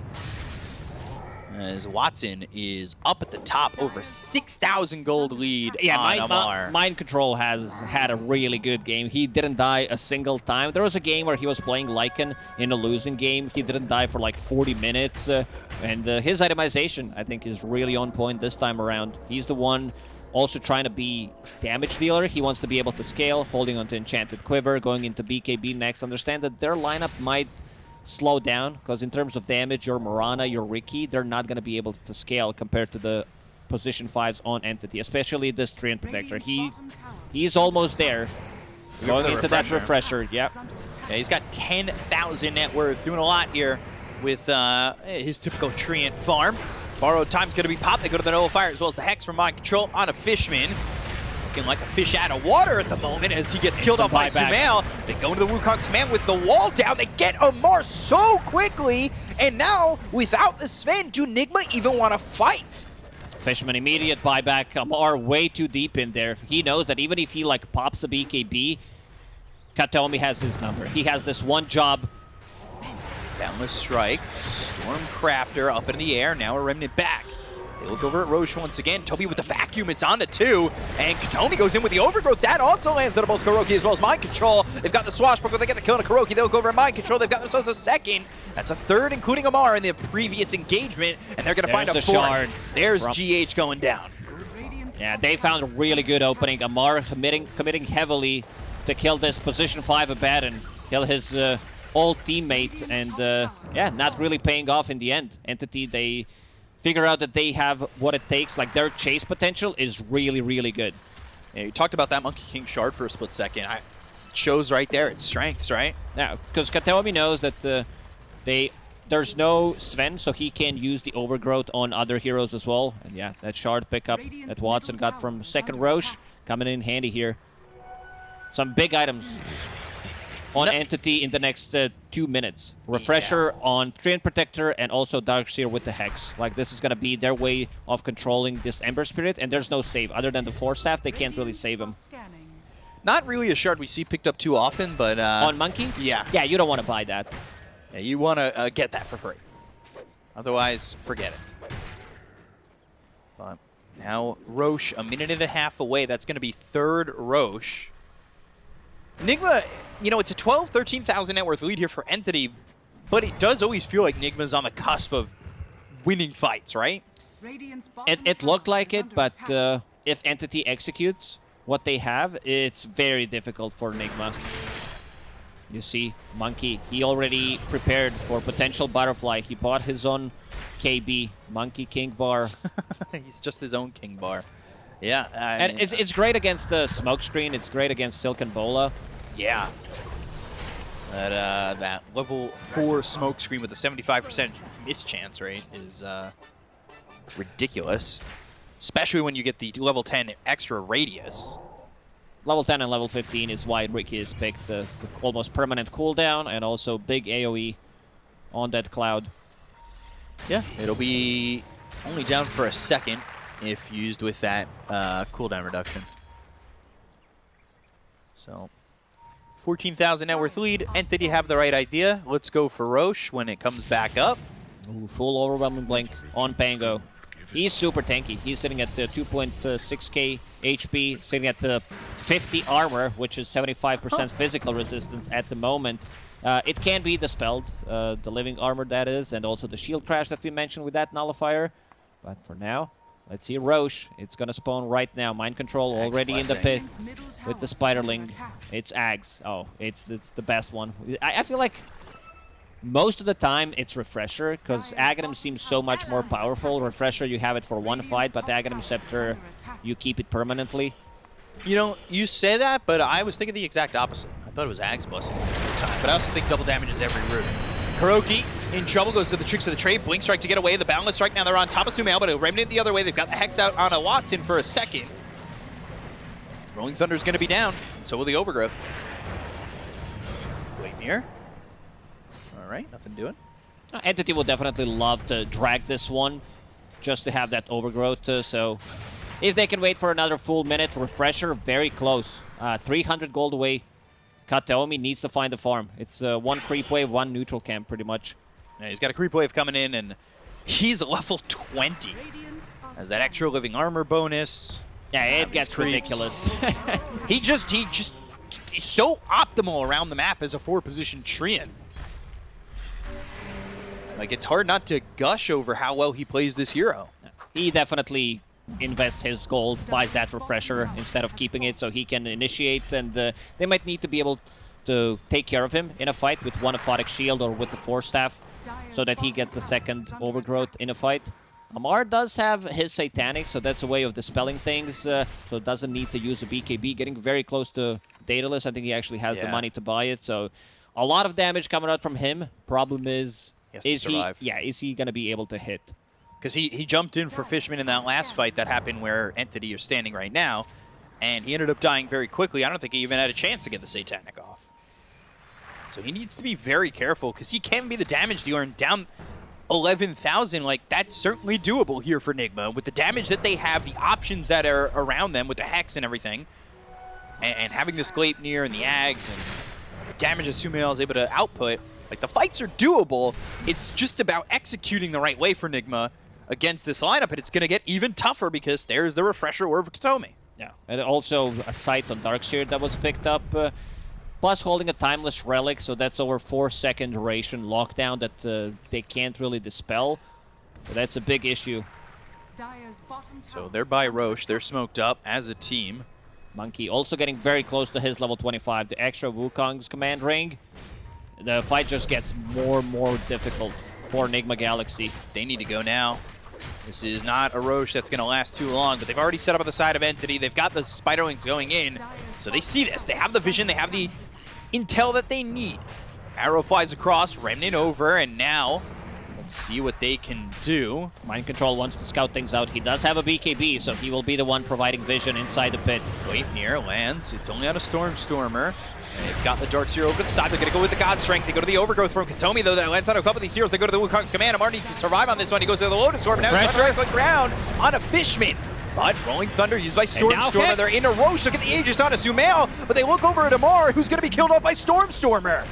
As Watson is up at the top, over 6,000 gold lead Yeah, on mind, Amar. Mind Control has had a really good game. He didn't die a single time. There was a game where he was playing Lycan in a losing game. He didn't die for like 40 minutes. Uh, and uh, his itemization, I think, is really on point this time around. He's the one also trying to be damage dealer. He wants to be able to scale, holding onto Enchanted Quiver, going into BKB next. Understand that their lineup might slow down because in terms of damage, your Mirana, your Riki, they're not going to be able to scale compared to the position 5s on Entity, especially this Treant Protector. He He's almost there. Going the into that refresher. refresher, yep. is under attack. Yeah, he's got 10,000 net worth, doing a lot here with uh, his typical Treant farm. Borrowed time's going to be popped. They go to the Nullifier as well as the Hex from Mind Control on a Fishman. Looking like a fish out of water at the moment as he gets killed off by Instant Sumail. They go into the Wukong's command with the wall down. They get Amar so quickly. And now, without the Sven, do Nigma even want to fight? Fishman immediate buyback. Amar way too deep in there. He knows that even if he like pops a BKB, Kataomi has his number. He has this one job. Boundless Strike. Storm Crafter up in the air. Now a Remnant back. They look over at Rosh once again. Toby with the vacuum. It's on to two. And Kataomi goes in with the overgrowth. That also lands on both KuroKy as well as Mind Control. They've got the swashbuckle. They get the kill on KuroKy. They look over at Mind Control. They've got themselves a second. That's a third, including Amar in the previous engagement. And they're going to find a the fourth. shard. There's GH going down. Yeah, they found a really good opening. Amar committing committing heavily to kill this position 5 Abaddon. Kill his uh, old teammate. And uh, yeah, not really paying off in the end. Entity, they figure out that they have what it takes. Like their chase potential is really, really good. Yeah, you talked about that Monkey King shard for a split second. I, it shows right there its strengths, right? Now, because Kataomi knows that uh, they there's no Sven, so he can use the overgrowth on other heroes as well. And yeah, that shard pickup that Watson got from second Rosh coming in handy here. Some big items on No- Entity in the next uh, two minutes. Refresher on Treant Protector and also Dark Seer with the Hex. Like this is gonna be their way of controlling this Ember Spirit, and there's no save. Other than the Force Staff, they can't really save him. Not really a shard we see picked up too often, but uh, on Monkey? yeah. Yeah, you don't want to buy that. Yeah, you want to uh, get that for free. Otherwise, forget it. But now Rosh, a minute and a half away. That's going to be third Rosh. Nigma, you know, it's a 12, 13,000 net worth lead here for Entity, but it does always feel like Nigma's on the cusp of winning fights, right? Radiant's bottom It, it looked like it, but uh, if Entity executes what they have, it's very difficult for Nigma. You see, Monkey, he already prepared for potential Butterfly. He bought his own KB, Monkey King Bar. He's just his own king bar. Yeah. I and mean, it's, it's great against the Smokescreen. It's great against Silken Bola. Yeah. That uh, that level four smoke screen with a 75% miss chance rate is uh, ridiculous. Especially when you get the level 10 extra radius. Level 10 and level 15 is why Riki has picked. The, the almost permanent cooldown and also big AoE on that cloud. Yeah, it'll be only down for a second if used with that uh, cooldown reduction. So, 14,000 net worth lead. Entity have the right idea. Let's go for Rosh when it comes back up. Ooh, full overwhelming blink on Pango. He's super tanky. He's sitting at uh, 2.6k HP, sitting at the 50 armor, which is 75% physical resistance at the moment. Uh, it can be dispelled, uh, the living armor that is, and also the shield crash that we mentioned with that nullifier. But for now, let's see Rosh. It's gonna spawn right now. Mind control already in the pit Radiant's middle tower with the Spiderling. It's Ags. Oh, it's it's the best one. I, I feel like most of the time it's Refresher because Aghanim seems so much more powerful. Refresher you have it for one fight, but Aghanim Scepter you keep it permanently. You know, you say that, but I was thinking the exact opposite. I thought it was Ag's Blessing most of the time, but I also think double damages every route. KuroKy in trouble, goes to the tricks of the trade. Blink strike to get away. The boundless strike. Now they're on top of Sumail, but a remnant the other way. They've got the Hex out on a Watson for a second. Rolling Thunder's going to be down. So will the Overgrowth. Gleipnir. All right, nothing doing. Uh, Entity will definitely love to drag this one just to have that overgrowth. uh, so if they can wait for another full minute, Refresher very close. Uh, 300 gold away. Kataomi needs to find the farm. It's uh, one creep wave, one neutral camp pretty much. Yeah, he's got a creep wave coming in, and he's level 20. Has that extra living armor bonus. Yeah, it gets ridiculous. He just, he just, he's so optimal around the map as a four-position Treant. Like, it's hard not to gush over how well he plays this hero. he definitely invests his gold, buys that refresher instead of keeping it so he can initiate and uh, they might need to be able to take care of him in a fight with one aphotic shield or with the force staff so that he gets the second overgrowth in a fight. Amar does have his satanic, so that's a way of dispelling things, uh, so doesn't need to use a BKB. Getting very close to Daedalus, I think he actually has the money to buy it, so a lot of damage coming out from him. Problem is, is he, yeah, is he going to be able to hit? Because he, he jumped in for Fishman in that last fight that happened where Entity is standing right now, and he ended up dying very quickly. I don't think he even had a chance to get the Satanic off. So he needs to be very careful, because he can be the damage dealer and down 11,000. Like, that's certainly doable here for Nigma. With the damage that they have, the options that are around them with the Hex and everything, and, and having the Gleipnir and the Ags and the damage that Sumail is able to output, like, the fights are doable. It's just about executing the right way for Nigma against this lineup, and it's going to get even tougher because there's the Refresher Orb of Kataomi. Yeah, and also a sight on Dark Seer that was picked up. Uh, plus holding a Timeless Relic, so that's over 4 second duration lockdown that uh, they can't really dispel. So that's a big issue. So they're by Rosh. They're smoked up as a team. Monkey also getting very close to his level 25. The extra Wukong's command ring. The fight just gets more and more difficult for Nigma Galaxy. They need to go now. This is not a Rosh that's going to last too long, but they've already set up on the side of Entity. They've got the Spiderlings going in, so they see this. They have the vision. They have the intel that they need. Arrow flies across, Remnant over, and now let's see what they can do. Mind Control wants to scout things out. He does have a BKB, so he will be the one providing vision inside the pit. Wait, near lands. It's only on a Storm Stormer. They've got the Dark Seer over the side. They're going to go with the God Strength. They go to the Overgrowth from Kataomi, though. That lands on a couple of these heroes. They go to the Wukong's Command. Amar needs to survive on this one. He goes to the Lotus Orb. Now he's to click ground on a Fishman. But Rolling Thunder used by Storm Stormer. They're in a Rosh. Look at the Aegis on a Sumail. But they look over at Amar, who's going to be killed off by Storm Stormer.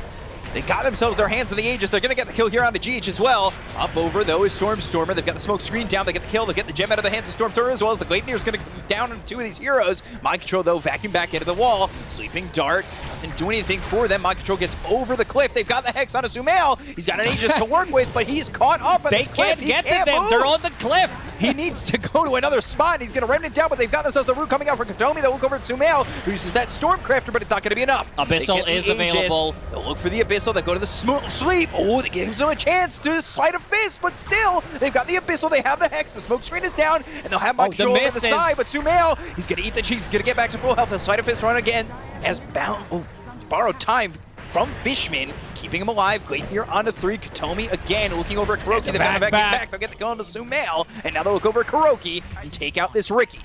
They got themselves their hands on the Aegis. They're going to get the kill here on the GH as well. Up over, though, is Storm Stormer. They've got the smoke screen down. They get the kill. They get the gem out of the hands of Storm Stormer as well as the Gleipnir is going to down on two of these heroes. Mind Control, though, vacuum back into the wall. Sleeping Dart doesn't do anything for them. Mind Control gets over the cliff. They've got the Hex on a Sumail. He's got an Aegis to work with, but he's caught up at They this cliff. can't get can't to them. move. They're on the cliff. He needs to go to another spot, and he's going to remnant down, but they've got themselves the root coming out for Kataomi. They'll look over at Sumail, who uses that Stormcrafter, but it's not going to be enough. Abyssal is Aegis. available. They'll look for the Abyssal. They go to the sleep. Oh, that gives them a chance to Sleight of Fist, but still, they've got the Abyssal. They have the Hex. The smoke screen is down, and they'll have Oh, Mike the Control over the side, but Sumail, he's going to eat the cheese. He's going to get back to full health. They'll Sleight of Fist run again as bound. Oh, borrowed time from Fishman, keeping him alive. Gleipnir on to three. Kataomi again looking over at KuroKy. the They've got to back, back. back. They'll get the kill into Sumail, and now they'll look over at KuroKy and take out this Riki.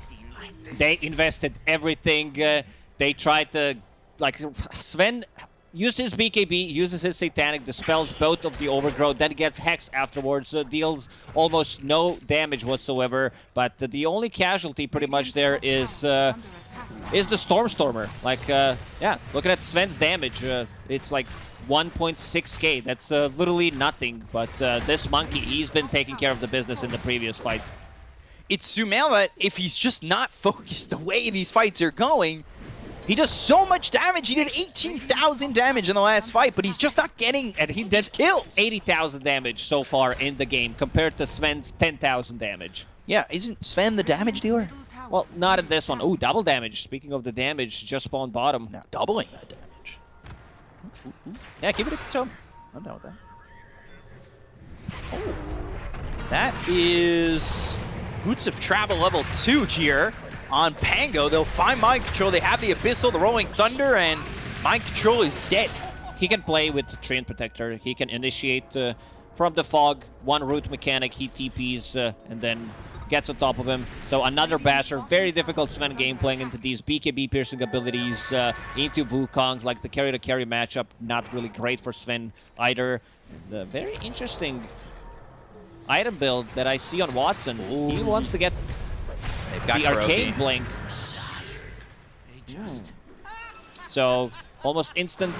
They invested everything. Uh, they tried to, like, Sven uses BKB, uses his Satanic, dispels both of the Overgrowth, then gets Hex afterwards, deals almost no damage whatsoever. But the only casualty pretty much there is uh, is the Stormstormer. Like, uh, yeah, looking at Sven's damage, uh, it's like 1.6k. That's uh, literally nothing. But this monkey, he's been taking care of the business in the previous fight. It's Sumail that if he's just not focused the way these fights are going, he does so much damage. He did 18,000 damage in the last fight, but he's just not getting And he does kills. 80,000 damage so far in the game compared to Sven's 10,000 damage. Yeah, isn't Sven the damage dealer? Well, not in this one. Oh, double damage. Speaking of the damage, just spawned bottom. Now doubling that damage. Ooh, ooh, ooh. Yeah, give it a Kataomi. I'm down with that. Oh. That is Boots of Travel level 2 here on Pango. They'll find Mind Control. They have the Abyssal, the Rolling Thunder, and Mind Control is dead. He can play with the Treant Protector. He can initiate uh, from the fog, one root mechanic, he TPs, uh, and then gets on top of him. So another basher. Very difficult Sven game playing into these BKB piercing abilities, uh, into Wukong, like the carry-to-carry matchup, not really great for Sven either. Uh, very interesting item build that I see on Watson. He wants to get They've got the Arcane KuroKy. Blink. So almost instant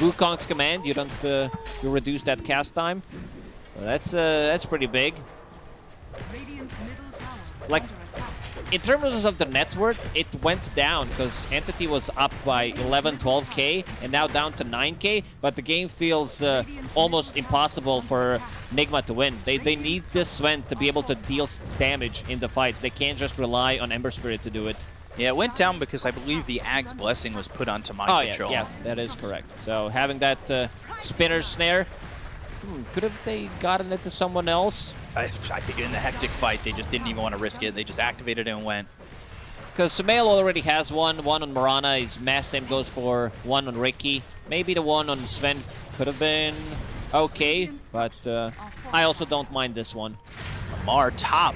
Wukong's command. You don't uh, you reduce that cast time. So that's uh, that's pretty big. Radiant's middle tower is Like- under attack. In terms of the net worth, it went down because Entity was up by 11, 12k, and now down to 9k. But the game feels uh, almost impossible for Nigma to win. They, they need this Sven to be able to deal damage in the fights. They can't just rely on Ember Spirit to do it. Yeah, it went down because I believe the Ag's Blessing was put onto Mind Oh, yeah, Control. yeah, that is correct. So having that uh, spinner snare, hmm, could have they gotten it to someone else? I, I think in the hectic fight, they just didn't even want to risk it. They just activated it and went. Because Sumail already has one. One on Mirana. His mass same goes for one on Riki. Maybe the one on Sven could have been okay, but uh, I also don't mind this one. Amar top.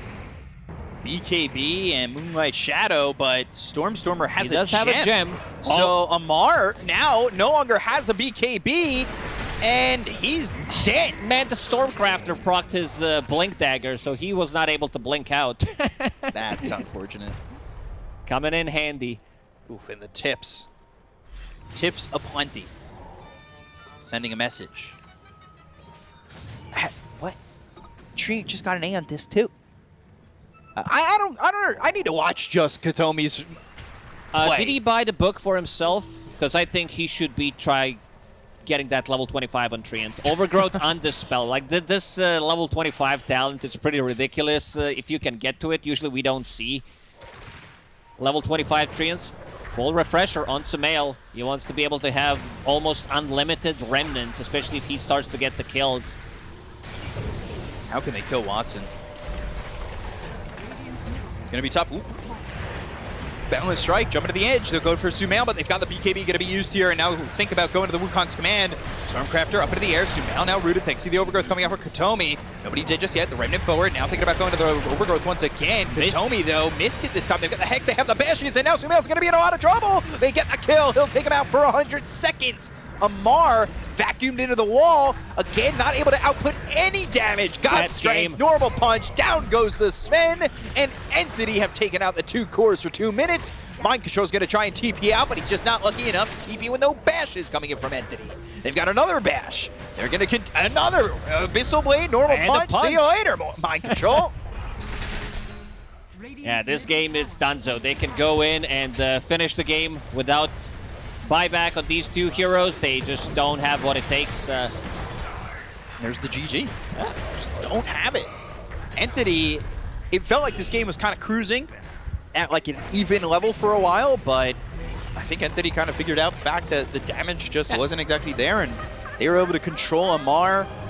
BKB and Moonlight Shadow, but Stormstormer has he does a have a gem. So Amar now no longer has a BKB, and he's dead. Man, the Stormcrafter procced his uh, Blink Dagger, so he was not able to blink out. That's unfortunate. Coming in handy. Oof, and the tips. Tips aplenty. Sending a message. What? Tree just got an A on this too. I, I don't I don't I need to watch just Kataomi's Uh, did he buy the book for himself? Because I think he should be try getting that level 25 on Treant. Overgrowth on this spell. Like th this uh, level 25 talent is pretty ridiculous. Uh, if you can get to it, usually we don't see level 25 Treants. Full refresher on Sumail. He wants to be able to have almost unlimited remnants, especially if he starts to get the kills. How can they kill Watson? Gonna be tough. Ooh. Boundless Strike, jumping to the edge. They'll go for Sumail, but they've got the BKB going to be used here. And now think about going to the Wukong's command. Stormcrafter up into the air. Sumail now rooted. Thanks to the Overgrowth coming out for Kataomi. Nobody did just yet. The Remnant forward. Now thinking about going to the Overgrowth once again. Kataomi, though, missed it this time. They've got the Hex. They have the Bashes. And now Sumail's going to be in a lot of trouble. They get the kill. He'll take him out for 100 seconds. Amar vacuumed into the wall. Again, not able to output any damage. God Bad strength, game. normal punch. Down goes the Sven. And Entity have taken out the two cores for two minutes. Mind Control's going to try and TP out, but he's just not lucky enough to TP with no bashes coming in from Entity. They've got another bash. They're going to get another Abyssal Blade, normal And a punch. See you later, Mind Control. Radiant's Yeah, this game is tower donezo. They can go in and uh, finish the game without buyback on these two heroes. They just don't have what it takes. Uh, There's the GG. Just don't have it. Entity, it felt like this game was kind of cruising at like an even level for a while, but I think Entity kind of figured out the fact that the damage just Yeah. wasn't exactly there, and they were able to control Amar